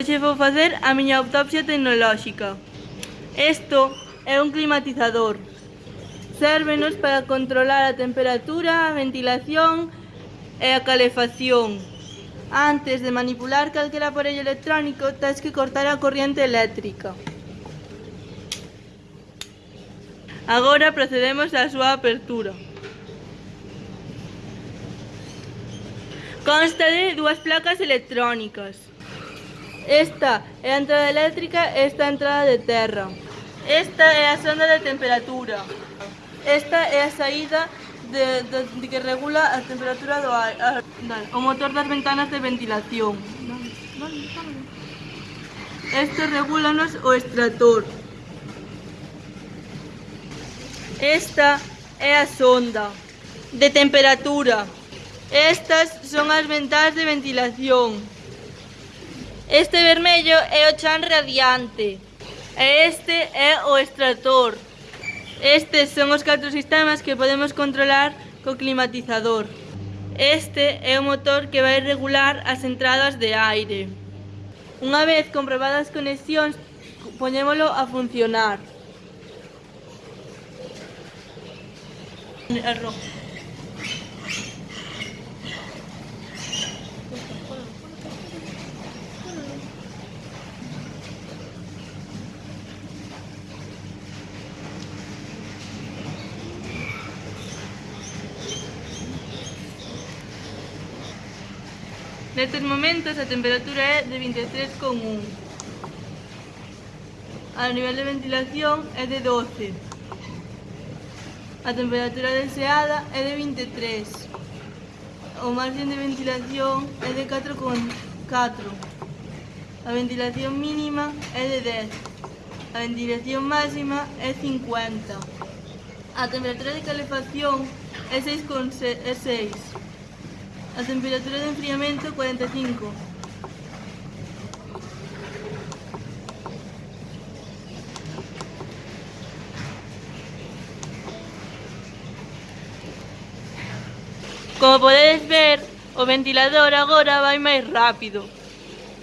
Hoxe vou facer a miña autopsia tecnolóxica. Isto é un climatizador. Sérvenos para controlar a temperatura, a ventilación e a calefacción. Antes de manipular calquera aparello electrónico, tens que cortar a corriente eléctrica. Agora procedemos á súa apertura. Consta de dúas placas electrónicas. Esta é a entrada eléctrica e esta é a entrada de terra. Esta é a sonda de temperatura. Esta é a saída de, de, de que regula a temperatura do ar. O motor das ventanas de ventilación. Este regulanos o extrator. Esta é a sonda de temperatura. Estas son as ventanas de ventilación. Este vermello é o chan radiante e este é o extractor. Estes son os catro sistemas que podemos controlar co climatizador. Este é o motor que vai regular as entradas de aire. Unha vez comprobadas as conexións, poñémolo a funcionar. Nestes momentos a temperatura é de 23,1 A nivel de ventilación é de 12 A temperatura deseada é de 23 O margen de ventilación é de 4,4 A ventilación mínima é de 10 A ventilación máxima é 50 A temperatura de calefacción é 6,6 A temperatura de enfriamento 45. Como podedes ver, o ventilador agora vai máis rápido.